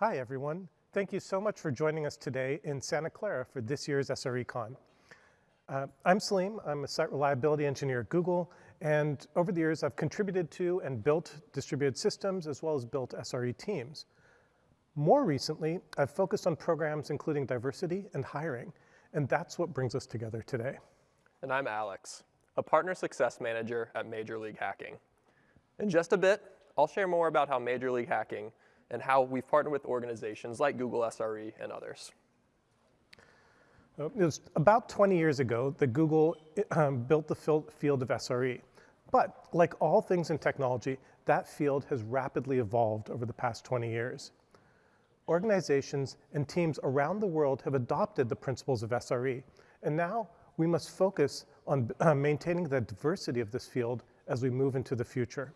Hi, everyone. Thank you so much for joining us today in Santa Clara for this year's SRECon. Uh, I'm Salim. I'm a site reliability engineer at Google, and over the years, I've contributed to and built distributed systems as well as built SRE teams. More recently, I've focused on programs including diversity and hiring, and that's what brings us together today. And I'm Alex, a partner success manager at Major League Hacking. In just a bit, I'll share more about how Major League Hacking and how we've partnered with organizations like Google SRE and others. Uh, it was about 20 years ago that Google um, built the field of SRE. But like all things in technology, that field has rapidly evolved over the past 20 years. Organizations and teams around the world have adopted the principles of SRE, and now we must focus on uh, maintaining the diversity of this field as we move into the future.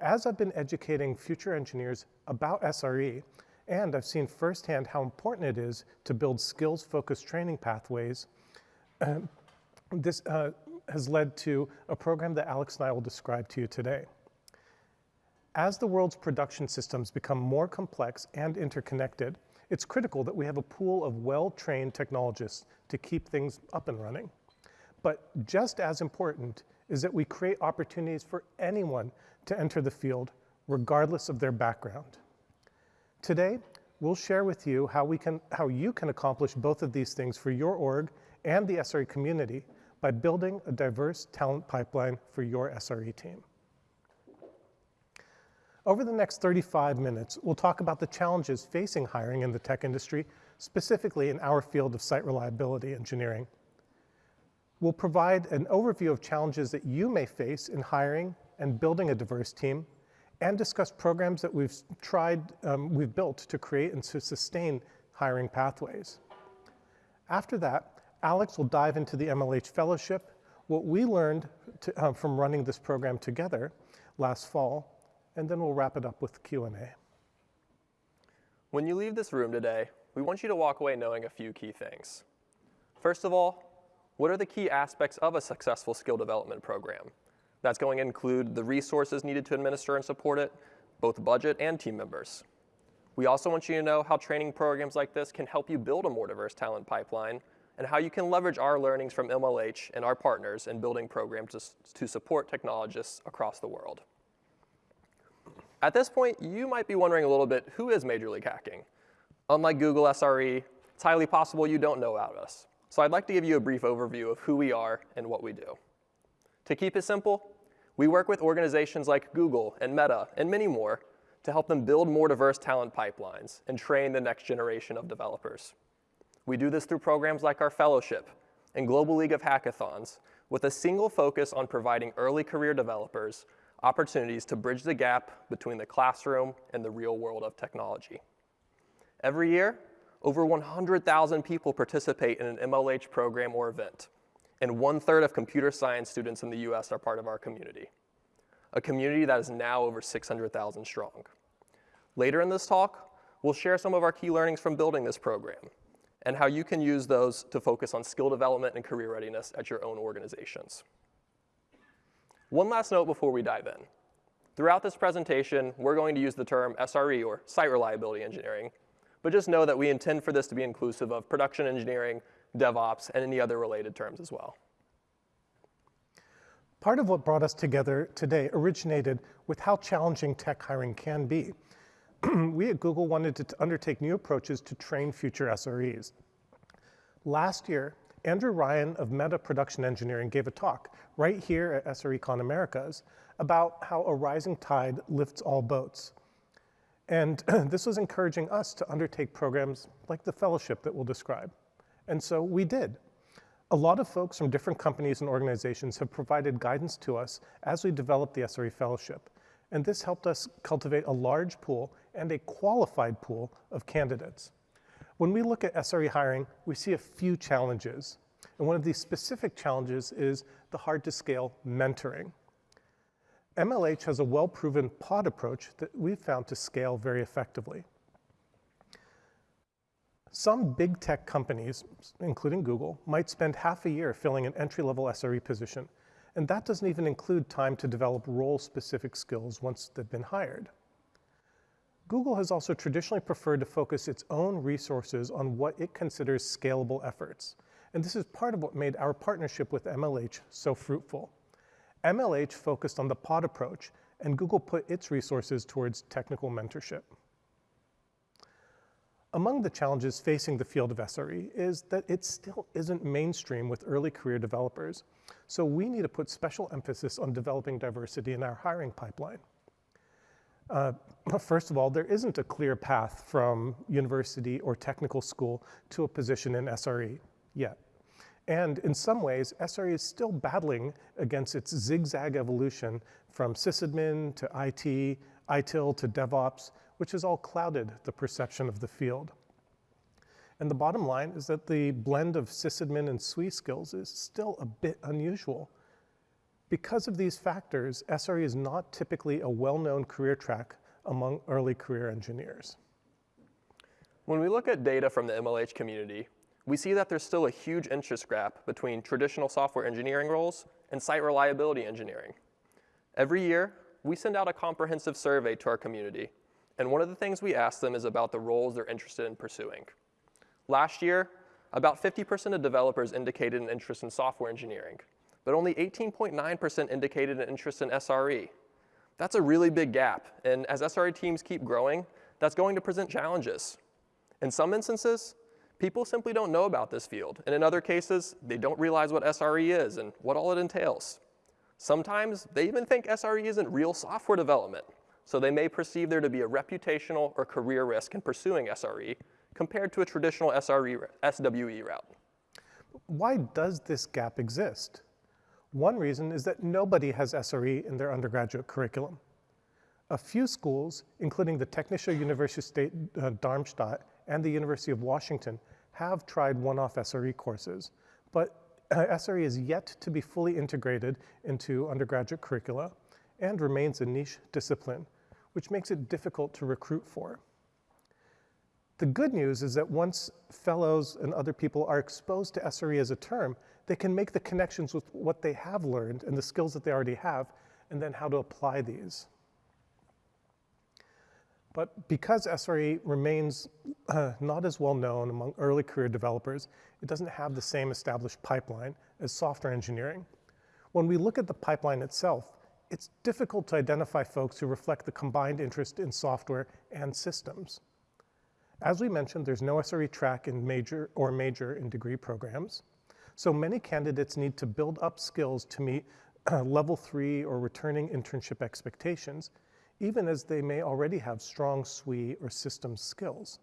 As I've been educating future engineers about SRE, and I've seen firsthand how important it is to build skills-focused training pathways, um, this uh, has led to a program that Alex and I will describe to you today. As the world's production systems become more complex and interconnected, it's critical that we have a pool of well-trained technologists to keep things up and running. But just as important is that we create opportunities for anyone to enter the field, regardless of their background. Today, we'll share with you how, we can, how you can accomplish both of these things for your org and the SRE community by building a diverse talent pipeline for your SRE team. Over the next 35 minutes, we'll talk about the challenges facing hiring in the tech industry, specifically in our field of site reliability engineering. We'll provide an overview of challenges that you may face in hiring and building a diverse team, and discuss programs that we've tried, um, we've built to create and to sustain hiring pathways. After that, Alex will dive into the MLH Fellowship, what we learned to, uh, from running this program together last fall, and then we'll wrap it up with Q&A. When you leave this room today, we want you to walk away knowing a few key things. First of all, what are the key aspects of a successful skill development program? That's going to include the resources needed to administer and support it, both budget and team members. We also want you to know how training programs like this can help you build a more diverse talent pipeline and how you can leverage our learnings from MLH and our partners in building programs to, to support technologists across the world. At this point, you might be wondering a little bit, who is Major League Hacking? Unlike Google SRE, it's highly possible you don't know about us. So I'd like to give you a brief overview of who we are and what we do. To keep it simple, we work with organizations like Google and Meta and many more to help them build more diverse talent pipelines and train the next generation of developers. We do this through programs like our fellowship and Global League of Hackathons with a single focus on providing early career developers opportunities to bridge the gap between the classroom and the real world of technology. Every year, over 100,000 people participate in an MLH program or event, and one third of computer science students in the US are part of our community, a community that is now over 600,000 strong. Later in this talk, we'll share some of our key learnings from building this program and how you can use those to focus on skill development and career readiness at your own organizations. One last note before we dive in. Throughout this presentation, we're going to use the term SRE, or Site Reliability Engineering, but just know that we intend for this to be inclusive of production engineering, DevOps, and any other related terms as well. Part of what brought us together today originated with how challenging tech hiring can be. we at Google wanted to undertake new approaches to train future SREs. Last year, Andrew Ryan of Meta Production Engineering gave a talk right here at SRECon Americas about how a rising tide lifts all boats. And this was encouraging us to undertake programs like the fellowship that we'll describe. And so we did. A lot of folks from different companies and organizations have provided guidance to us as we developed the SRE Fellowship. And this helped us cultivate a large pool and a qualified pool of candidates. When we look at SRE hiring, we see a few challenges. And one of these specific challenges is the hard to scale mentoring. MLH has a well-proven pod approach that we've found to scale very effectively. Some big tech companies, including Google, might spend half a year filling an entry-level SRE position, and that doesn't even include time to develop role-specific skills once they've been hired. Google has also traditionally preferred to focus its own resources on what it considers scalable efforts. And this is part of what made our partnership with MLH so fruitful. MLH focused on the pod approach, and Google put its resources towards technical mentorship. Among the challenges facing the field of SRE is that it still isn't mainstream with early career developers. So we need to put special emphasis on developing diversity in our hiring pipeline. Uh, first of all, there isn't a clear path from university or technical school to a position in SRE yet. And in some ways, SRE is still battling against its zigzag evolution from sysadmin to IT, ITIL to DevOps, which has all clouded the perception of the field. And the bottom line is that the blend of sysadmin and SWE skills is still a bit unusual. Because of these factors, SRE is not typically a well-known career track among early career engineers. When we look at data from the MLH community, we see that there's still a huge interest gap between traditional software engineering roles and site reliability engineering. Every year, we send out a comprehensive survey to our community, and one of the things we ask them is about the roles they're interested in pursuing. Last year, about 50% of developers indicated an interest in software engineering, but only 18.9% indicated an interest in SRE. That's a really big gap, and as SRE teams keep growing, that's going to present challenges. In some instances, people simply don't know about this field, and in other cases, they don't realize what SRE is and what all it entails. Sometimes they even think SRE isn't real software development, so they may perceive there to be a reputational or career risk in pursuing SRE compared to a traditional SRE, SWE route. Why does this gap exist? One reason is that nobody has SRE in their undergraduate curriculum. A few schools, including the Technische Universität uh, Darmstadt and the University of Washington, have tried one-off SRE courses, but uh, SRE is yet to be fully integrated into undergraduate curricula and remains a niche discipline, which makes it difficult to recruit for. The good news is that once fellows and other people are exposed to SRE as a term, they can make the connections with what they have learned and the skills that they already have, and then how to apply these. But because SRE remains uh, not as well known among early career developers, it doesn't have the same established pipeline as software engineering. When we look at the pipeline itself, it's difficult to identify folks who reflect the combined interest in software and systems. As we mentioned, there's no SRE track in major or major in degree programs. So many candidates need to build up skills to meet uh, level three or returning internship expectations, even as they may already have strong SWE or systems skills.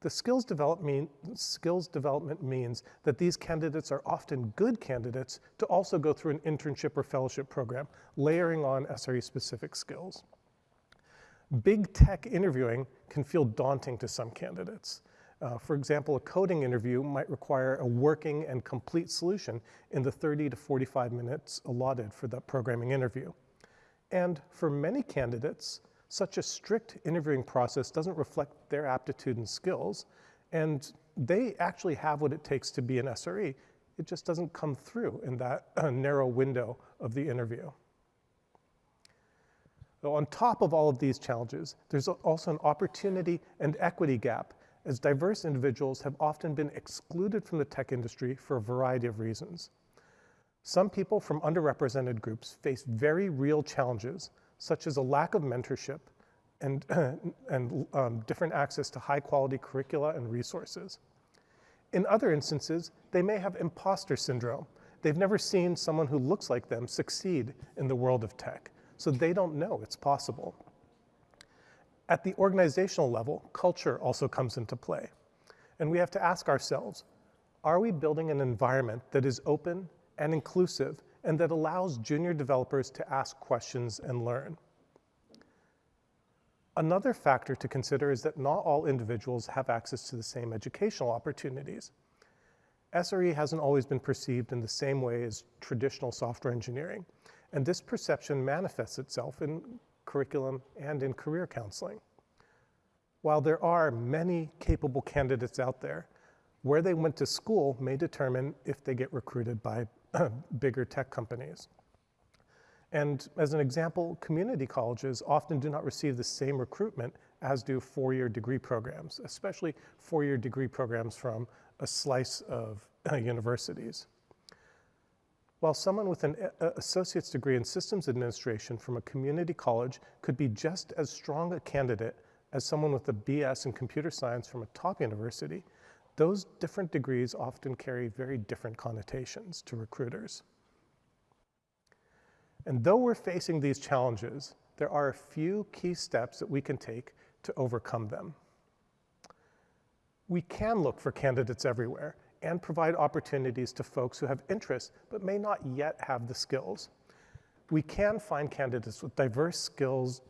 The skills development, skills development means that these candidates are often good candidates to also go through an internship or fellowship program, layering on SRE-specific skills. Big tech interviewing can feel daunting to some candidates. Uh, for example, a coding interview might require a working and complete solution in the 30 to 45 minutes allotted for that programming interview. And for many candidates, such a strict interviewing process doesn't reflect their aptitude and skills, and they actually have what it takes to be an SRE. It just doesn't come through in that uh, narrow window of the interview. So on top of all of these challenges, there's also an opportunity and equity gap as diverse individuals have often been excluded from the tech industry for a variety of reasons. Some people from underrepresented groups face very real challenges, such as a lack of mentorship and, and um, different access to high quality curricula and resources. In other instances, they may have imposter syndrome. They've never seen someone who looks like them succeed in the world of tech so they don't know it's possible. At the organizational level, culture also comes into play. And we have to ask ourselves, are we building an environment that is open and inclusive and that allows junior developers to ask questions and learn? Another factor to consider is that not all individuals have access to the same educational opportunities. SRE hasn't always been perceived in the same way as traditional software engineering. And this perception manifests itself in curriculum and in career counseling. While there are many capable candidates out there, where they went to school may determine if they get recruited by bigger tech companies. And as an example, community colleges often do not receive the same recruitment as do four-year degree programs, especially four-year degree programs from a slice of uh, universities. While someone with an uh, associate's degree in systems administration from a community college could be just as strong a candidate as someone with a BS in computer science from a top university, those different degrees often carry very different connotations to recruiters. And though we're facing these challenges, there are a few key steps that we can take to overcome them. We can look for candidates everywhere and provide opportunities to folks who have interests but may not yet have the skills. We can find candidates with diverse skills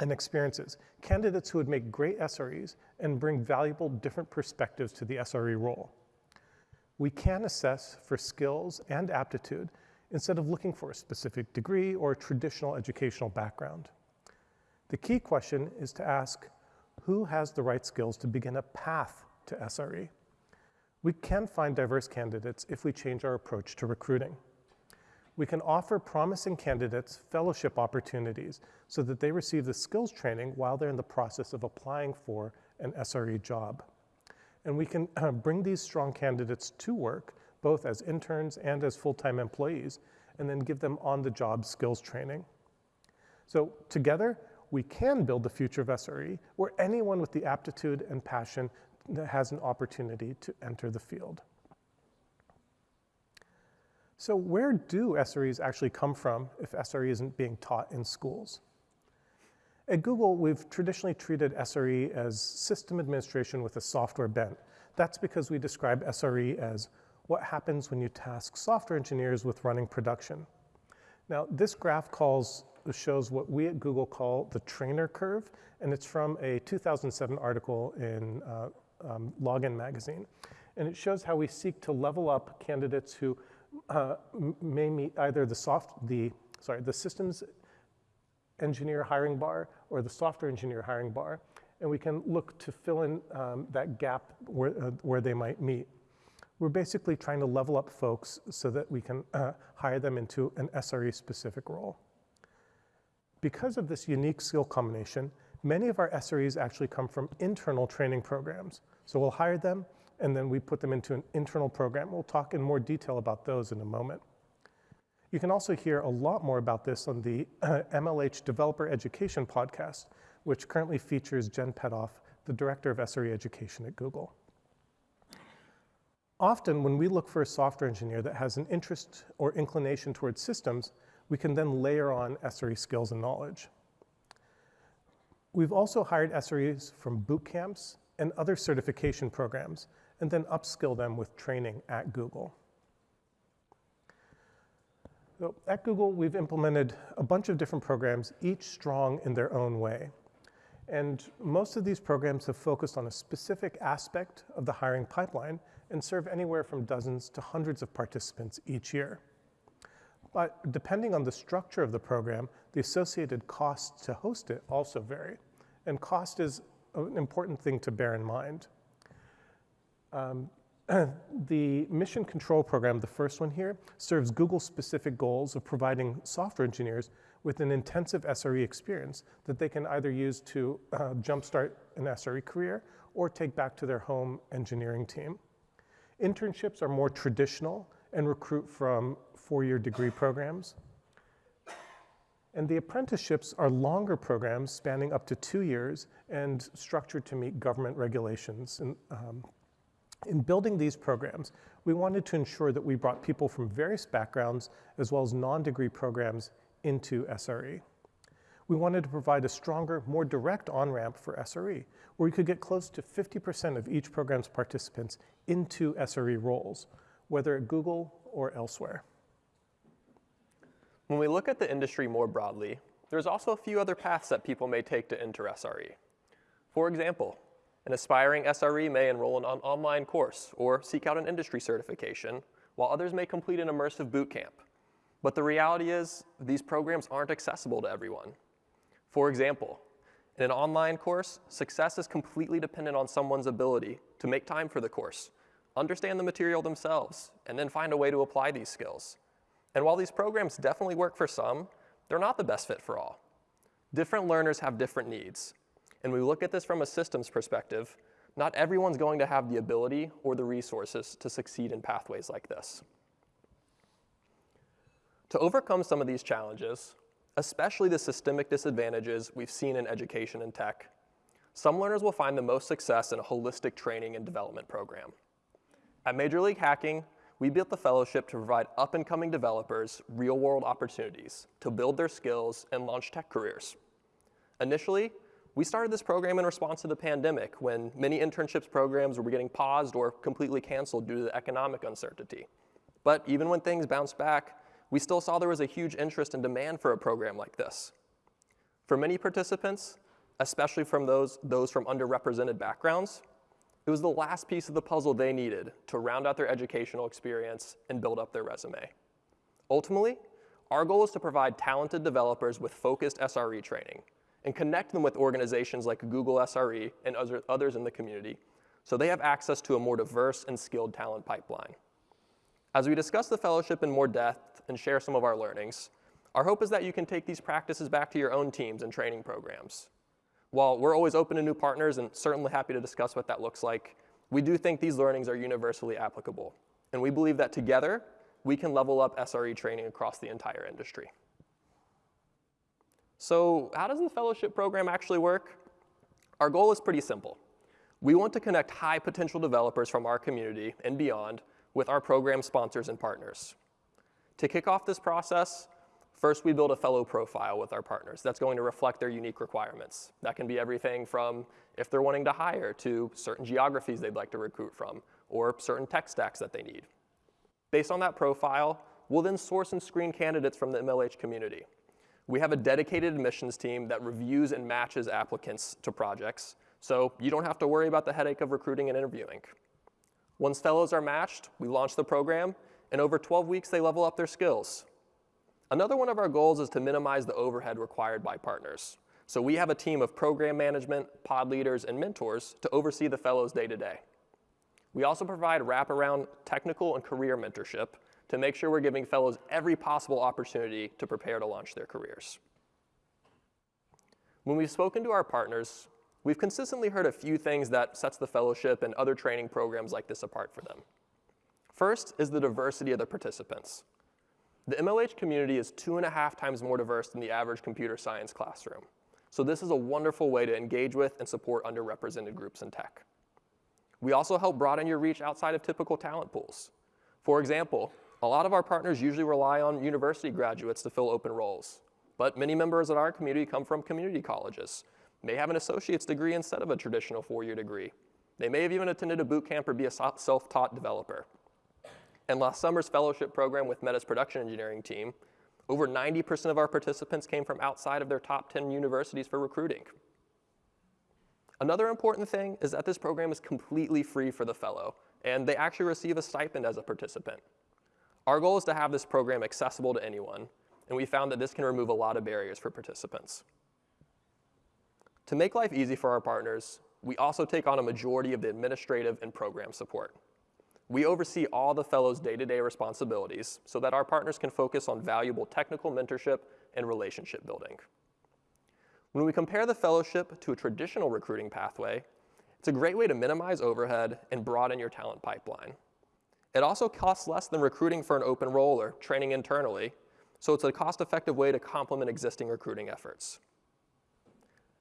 and experiences, candidates who would make great SREs and bring valuable different perspectives to the SRE role. We can assess for skills and aptitude instead of looking for a specific degree or traditional educational background. The key question is to ask, who has the right skills to begin a path to SRE? We can find diverse candidates if we change our approach to recruiting. We can offer promising candidates fellowship opportunities so that they receive the skills training while they're in the process of applying for an SRE job. And we can bring these strong candidates to work, both as interns and as full-time employees, and then give them on-the-job skills training. So together, we can build the future of SRE where anyone with the aptitude and passion has an opportunity to enter the field. So where do SREs actually come from if SRE isn't being taught in schools? At Google, we've traditionally treated SRE as system administration with a software bent. That's because we describe SRE as what happens when you task software engineers with running production. Now, this graph calls, shows what we at Google call the Treynor curve, and it's from a 2007 article in uh, um, Login magazine. And it shows how we seek to level up candidates who uh, may meet either the soft, the, sorry, the systems engineer hiring bar or the software engineer hiring bar, and we can look to fill in um, that gap where, uh, where they might meet. We're basically trying to level up folks so that we can uh, hire them into an SRE specific role. Because of this unique skill combination, many of our SREs actually come from internal training programs. So we'll hire them, and then we put them into an internal program. We'll talk in more detail about those in a moment. You can also hear a lot more about this on the uh, MLH Developer Education podcast, which currently features Jen Petoff, the Director of SRE Education at Google. Often when we look for a software engineer that has an interest or inclination towards systems, we can then layer on SRE skills and knowledge. We've also hired SREs from boot camps and other certification programs and then upskill them with training at Google. So at Google, we've implemented a bunch of different programs, each strong in their own way. And most of these programs have focused on a specific aspect of the hiring pipeline and serve anywhere from dozens to hundreds of participants each year. But depending on the structure of the program, the associated costs to host it also vary. And cost is an important thing to bear in mind. Um, the Mission Control Program, the first one here, serves Google-specific goals of providing software engineers with an intensive SRE experience that they can either use to uh, jumpstart an SRE career or take back to their home engineering team. Internships are more traditional and recruit from four-year degree programs. And the apprenticeships are longer programs spanning up to two years and structured to meet government regulations. And, um, in building these programs, we wanted to ensure that we brought people from various backgrounds as well as non-degree programs into SRE. We wanted to provide a stronger, more direct on-ramp for SRE, where we could get close to 50% of each program's participants into SRE roles, whether at Google or elsewhere. When we look at the industry more broadly, there's also a few other paths that people may take to enter SRE. For example, an aspiring SRE may enroll in an online course or seek out an industry certification, while others may complete an immersive boot camp. But the reality is, these programs aren't accessible to everyone. For example, in an online course, success is completely dependent on someone's ability to make time for the course, understand the material themselves, and then find a way to apply these skills. And while these programs definitely work for some, they're not the best fit for all. Different learners have different needs. And we look at this from a systems perspective, not everyone's going to have the ability or the resources to succeed in pathways like this. To overcome some of these challenges, especially the systemic disadvantages we've seen in education and tech, some learners will find the most success in a holistic training and development program. At Major League Hacking, we built the fellowship to provide up and coming developers real world opportunities to build their skills and launch tech careers. Initially, we started this program in response to the pandemic when many internships programs were getting paused or completely canceled due to the economic uncertainty. But even when things bounced back, we still saw there was a huge interest and demand for a program like this. For many participants, especially from those, those from underrepresented backgrounds, it was the last piece of the puzzle they needed to round out their educational experience and build up their resume. Ultimately, our goal is to provide talented developers with focused SRE training and connect them with organizations like Google SRE and others in the community so they have access to a more diverse and skilled talent pipeline. As we discuss the fellowship in more depth and share some of our learnings, our hope is that you can take these practices back to your own teams and training programs. While we're always open to new partners and certainly happy to discuss what that looks like, we do think these learnings are universally applicable. And we believe that together, we can level up SRE training across the entire industry. So how does the fellowship program actually work? Our goal is pretty simple. We want to connect high potential developers from our community and beyond with our program sponsors and partners. To kick off this process, first we build a fellow profile with our partners that's going to reflect their unique requirements. That can be everything from if they're wanting to hire to certain geographies they'd like to recruit from or certain tech stacks that they need. Based on that profile, we'll then source and screen candidates from the MLH community. We have a dedicated admissions team that reviews and matches applicants to projects, so you don't have to worry about the headache of recruiting and interviewing. Once fellows are matched, we launch the program, and over 12 weeks they level up their skills. Another one of our goals is to minimize the overhead required by partners. So we have a team of program management, pod leaders, and mentors to oversee the fellows day to day. We also provide wraparound technical and career mentorship to make sure we're giving fellows every possible opportunity to prepare to launch their careers. When we've spoken to our partners, we've consistently heard a few things that sets the fellowship and other training programs like this apart for them. First is the diversity of the participants. The MLH community is two and a half times more diverse than the average computer science classroom. So this is a wonderful way to engage with and support underrepresented groups in tech. We also help broaden your reach outside of typical talent pools. For example, a lot of our partners usually rely on university graduates to fill open roles, but many members in our community come from community colleges, may have an associate's degree instead of a traditional four-year degree. They may have even attended a boot camp or be a self-taught developer. And last summer's fellowship program with Meta's production engineering team, over 90% of our participants came from outside of their top 10 universities for recruiting. Another important thing is that this program is completely free for the fellow, and they actually receive a stipend as a participant. Our goal is to have this program accessible to anyone, and we found that this can remove a lot of barriers for participants. To make life easy for our partners, we also take on a majority of the administrative and program support. We oversee all the fellows' day-to-day responsibilities so that our partners can focus on valuable technical mentorship and relationship building. When we compare the fellowship to a traditional recruiting pathway, it's a great way to minimize overhead and broaden your talent pipeline. It also costs less than recruiting for an open role or training internally, so it's a cost-effective way to complement existing recruiting efforts.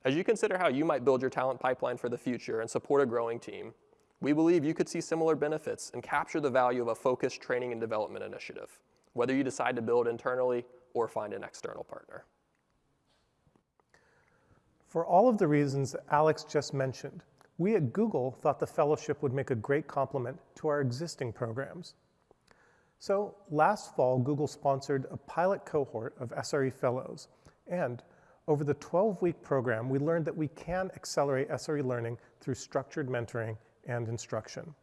As you consider how you might build your talent pipeline for the future and support a growing team, we believe you could see similar benefits and capture the value of a focused training and development initiative, whether you decide to build internally or find an external partner. For all of the reasons Alex just mentioned, we at Google thought the fellowship would make a great complement to our existing programs. So last fall, Google sponsored a pilot cohort of SRE fellows, and over the 12-week program, we learned that we can accelerate SRE learning through structured mentoring and instruction.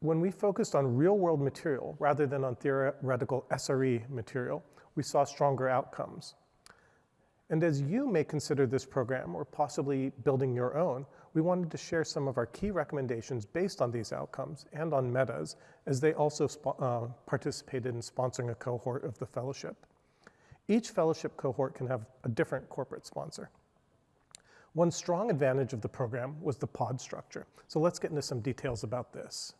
When we focused on real-world material rather than on theoretical SRE material, we saw stronger outcomes. And as you may consider this program or possibly building your own, we wanted to share some of our key recommendations based on these outcomes and on Meta's, as they also uh, participated in sponsoring a cohort of the fellowship. Each fellowship cohort can have a different corporate sponsor. One strong advantage of the program was the pod structure. So let's get into some details about this.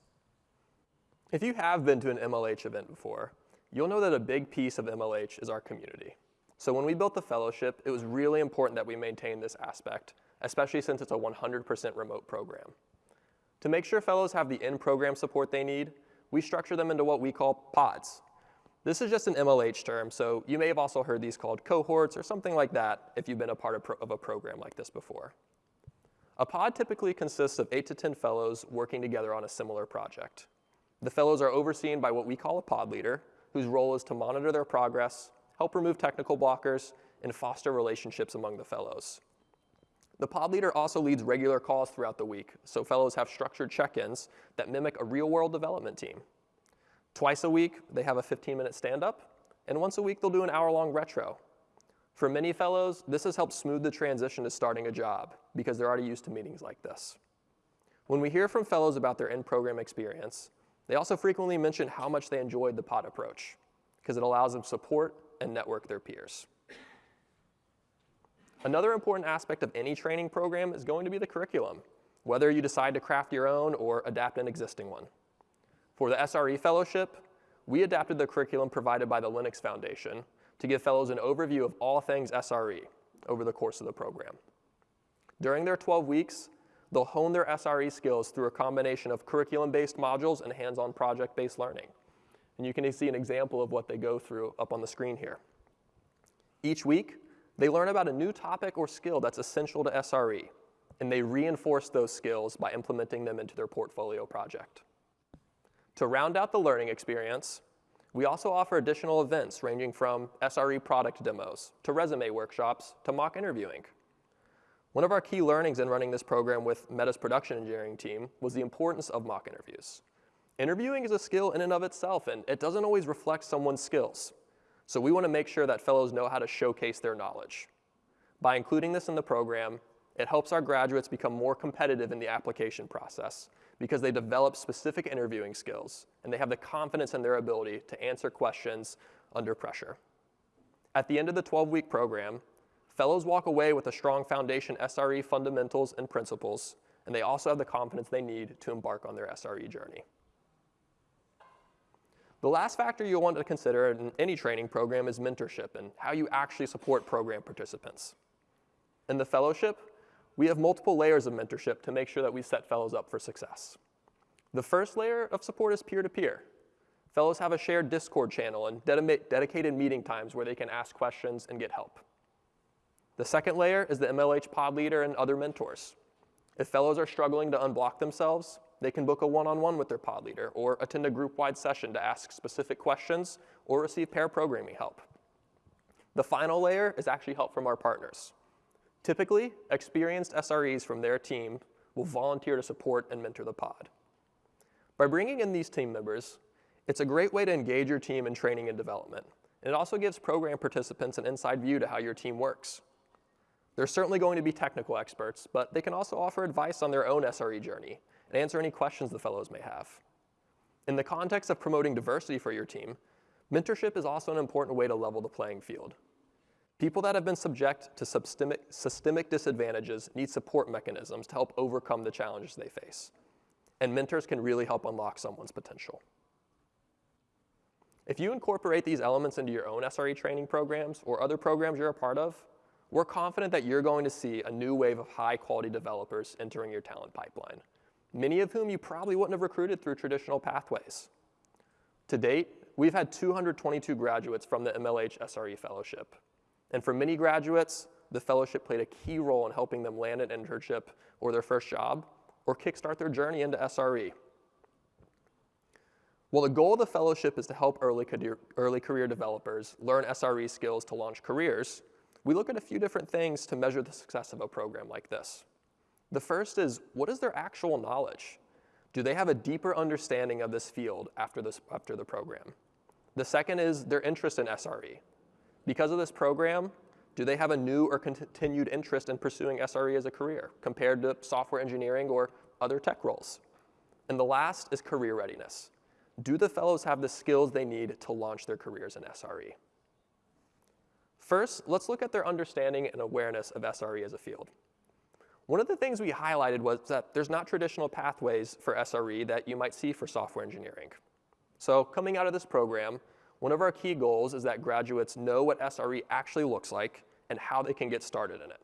If you have been to an MLH event before, you'll know that a big piece of MLH is our community. So when we built the fellowship, it was really important that we maintain this aspect, especially since it's a 100% remote program. To make sure fellows have the in-program support they need, we structure them into what we call pods. This is just an MLH term, so you may have also heard these called cohorts or something like that if you've been a part of, pro of a program like this before. A pod typically consists of 8 to 10 fellows working together on a similar project. The fellows are overseen by what we call a pod leader, whose role is to monitor their progress, help remove technical blockers, and foster relationships among the fellows. The pod leader also leads regular calls throughout the week, so fellows have structured check-ins that mimic a real-world development team. Twice a week, they have a 15-minute stand-up, and once a week, they'll do an hour-long retro. For many fellows, this has helped smooth the transition to starting a job because they're already used to meetings like this. When we hear from fellows about their in-program experience, they also frequently mention how much they enjoyed the pod approach because it allows them support and network their peers. Another important aspect of any training program is going to be the curriculum, whether you decide to craft your own or adapt an existing one. For the SRE Fellowship, we adapted the curriculum provided by the Linux Foundation to give fellows an overview of all things SRE over the course of the program. During their 12 weeks, they'll hone their SRE skills through a combination of curriculum-based modules and hands-on project-based learning. And you can see an example of what they go through up on the screen here. Each week, they learn about a new topic or skill that's essential to SRE, and they reinforce those skills by implementing them into their portfolio project. To round out the learning experience, we also offer additional events ranging from SRE product demos to resume workshops to mock interviewing. One of our key learnings in running this program with Meta's production engineering team was the importance of mock interviews. Interviewing is a skill in and of itself, and it doesn't always reflect someone's skills. So we want to make sure that fellows know how to showcase their knowledge. By including this in the program, it helps our graduates become more competitive in the application process because they develop specific interviewing skills and they have the confidence in their ability to answer questions under pressure. At the end of the 12-week program, fellows walk away with a strong foundation SRE fundamentals and principles, and they also have the confidence they need to embark on their SRE journey. The last factor you'll want to consider in any training program is mentorship and how you actually support program participants. In the fellowship, we have multiple layers of mentorship to make sure that we set fellows up for success. The first layer of support is peer-to-peer. -peer. Fellows have a shared Discord channel and dedicated meeting times where they can ask questions and get help. The second layer is the MLH pod leader and other mentors. If fellows are struggling to unblock themselves, they can book a one-on-one -on -one with their pod leader or attend a group-wide session to ask specific questions or receive pair programming help. The final layer is actually help from our partners. Typically, experienced SREs from their team will volunteer to support and mentor the pod. By bringing in these team members, it's a great way to engage your team in training and development. And it also gives program participants an inside view to how your team works. They're certainly going to be technical experts, but they can also offer advice on their own SRE journey and answer any questions the fellows may have. In the context of promoting diversity for your team, mentorship is also an important way to level the playing field. People that have been subject to systemic, systemic disadvantages need support mechanisms to help overcome the challenges they face. And mentors can really help unlock someone's potential. If you incorporate these elements into your own SRE training programs or other programs you're a part of, we're confident that you're going to see a new wave of high quality developers entering your talent pipeline, many of whom you probably wouldn't have recruited through traditional pathways. To date, we've had 222 graduates from the MLH SRE Fellowship, and for many graduates, the fellowship played a key role in helping them land an internship or their first job or kickstart their journey into SRE. While the goal of the fellowship is to help early career, early career developers learn SRE skills to launch careers, we look at a few different things to measure the success of a program like this. The first is, what is their actual knowledge? Do they have a deeper understanding of this field after, this, after the program? The second is their interest in SRE. Because of this program, do they have a new or continued interest in pursuing SRE as a career compared to software engineering or other tech roles? And the last is career readiness. Do the fellows have the skills they need to launch their careers in SRE? First, let's look at their understanding and awareness of SRE as a field. One of the things we highlighted was that there's not traditional pathways for SRE that you might see for software engineering. So coming out of this program, one of our key goals is that graduates know what SRE actually looks like and how they can get started in it.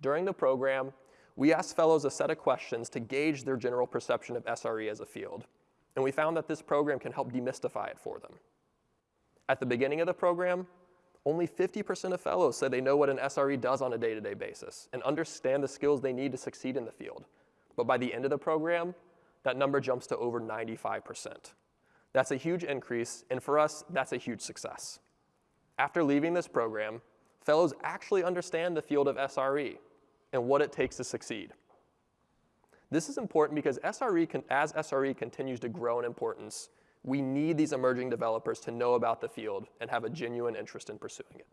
During the program, we asked fellows a set of questions to gauge their general perception of SRE as a field, and we found that this program can help demystify it for them. At the beginning of the program, only 50% of fellows say they know what an SRE does on a day-to-day basis and understand the skills they need to succeed in the field. But by the end of the program, that number jumps to over 95%. That's a huge increase, and for us, that's a huge success. After leaving this program, fellows actually understand the field of SRE and what it takes to succeed. This is important because SRE as SRE continues to grow in importance, we need these emerging developers to know about the field and have a genuine interest in pursuing it.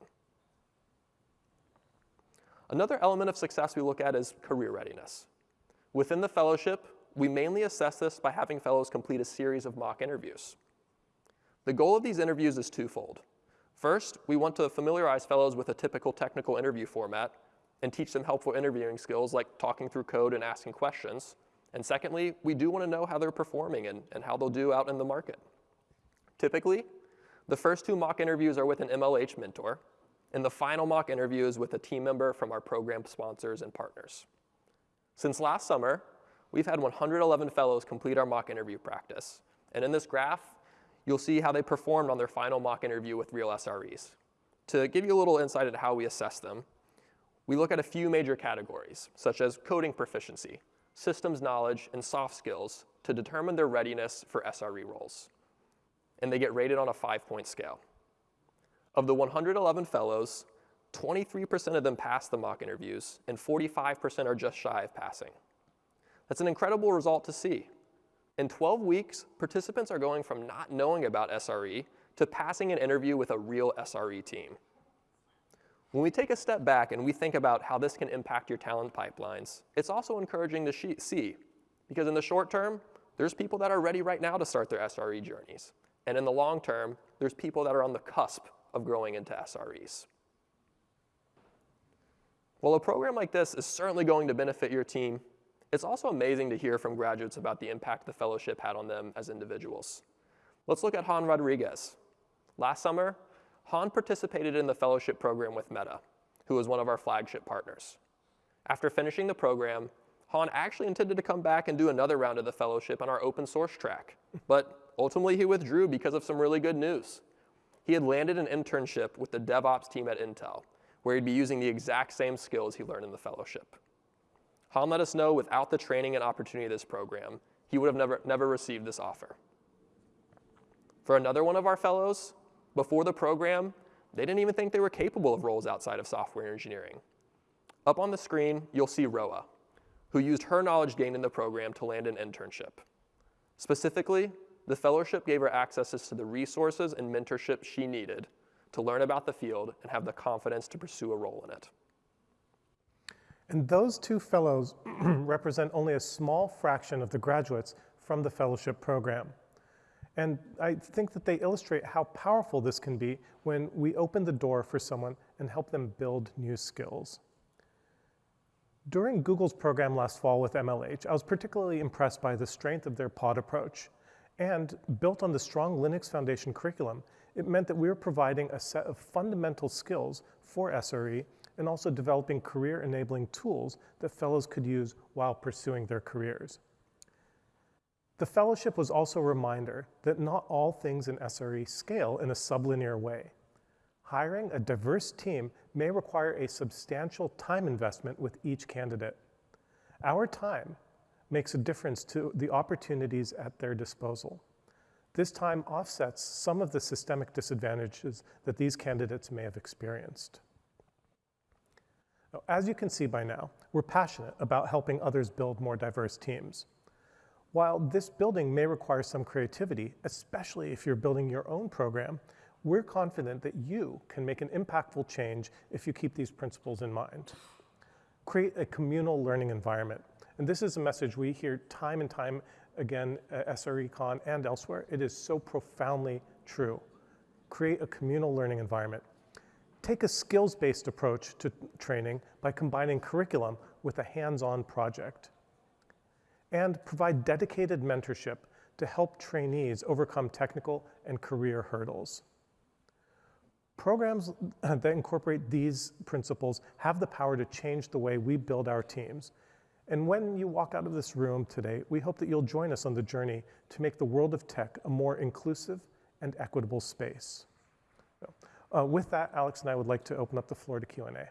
Another element of success we look at is career readiness. Within the fellowship, we mainly assess this by having fellows complete a series of mock interviews. The goal of these interviews is twofold. First, we want to familiarize fellows with a typical technical interview format and teach them helpful interviewing skills like talking through code and asking questions. And secondly, we do want to know how they're performing and, and how they'll do out in the market. Typically, the first two mock interviews are with an MLH mentor, and the final mock interview is with a team member from our program sponsors and partners. Since last summer, we've had 111 fellows complete our mock interview practice. And in this graph, you'll see how they performed on their final mock interview with real SREs. To give you a little insight into how we assess them, we look at a few major categories, such as coding proficiency, systems knowledge, and soft skills to determine their readiness for SRE roles. And they get rated on a five-point scale. Of the 111 fellows, 23% of them pass the mock interviews, and 45% are just shy of passing. That's an incredible result to see. In 12 weeks, participants are going from not knowing about SRE to passing an interview with a real SRE team. When we take a step back and we think about how this can impact your talent pipelines, it's also encouraging to see, because in the short term, there's people that are ready right now to start their SRE journeys. And in the long term, there's people that are on the cusp of growing into SREs. While a program like this is certainly going to benefit your team, it's also amazing to hear from graduates about the impact the fellowship had on them as individuals. Let's look at Han Rodriguez. Last summer, Han participated in the fellowship program with Meta, who was one of our flagship partners. After finishing the program, Han actually intended to come back and do another round of the fellowship on our open source track, but ultimately he withdrew because of some really good news. He had landed an internship with the DevOps team at Intel, where he'd be using the exact same skills he learned in the fellowship. Han let us know without the training and opportunity of this program, he would have never, never received this offer. For another one of our fellows, before the program, they didn't even think they were capable of roles outside of software engineering. Up on the screen, you'll see Roa, who used her knowledge gained in the program to land an internship. Specifically, the fellowship gave her access to the resources and mentorship she needed to learn about the field and have the confidence to pursue a role in it. And those two fellows represent only a small fraction of the graduates from the fellowship program. And I think that they illustrate how powerful this can be when we open the door for someone and help them build new skills. During Google's program last fall with MLH, I was particularly impressed by the strength of their pod approach. And built on the strong Linux Foundation curriculum, it meant that we were providing a set of fundamental skills for SRE and also developing career-enabling tools that fellows could use while pursuing their careers. The fellowship was also a reminder that not all things in SRE scale in a sublinear way. Hiring a diverse team may require a substantial time investment with each candidate. Our time makes a difference to the opportunities at their disposal. This time offsets some of the systemic disadvantages that these candidates may have experienced. Now, as you can see by now, we're passionate about helping others build more diverse teams. While this building may require some creativity, especially if you're building your own program, we're confident that you can make an impactful change if you keep these principles in mind. Create a communal learning environment. And this is a message we hear time and time again at SRECon and elsewhere. It is so profoundly true. Create a communal learning environment. take a skills-based approach to training by combining curriculum with a hands-on project. And provide dedicated mentorship to help trainees overcome technical and career hurdles. Programs that incorporate these principles have the power to change the way we build our teams. And when you walk out of this room today, we hope that you'll join us on the journey to make the world of tech a more inclusive and equitable space. So, uh, with that, Alex and I would like to open up the floor to Q&A.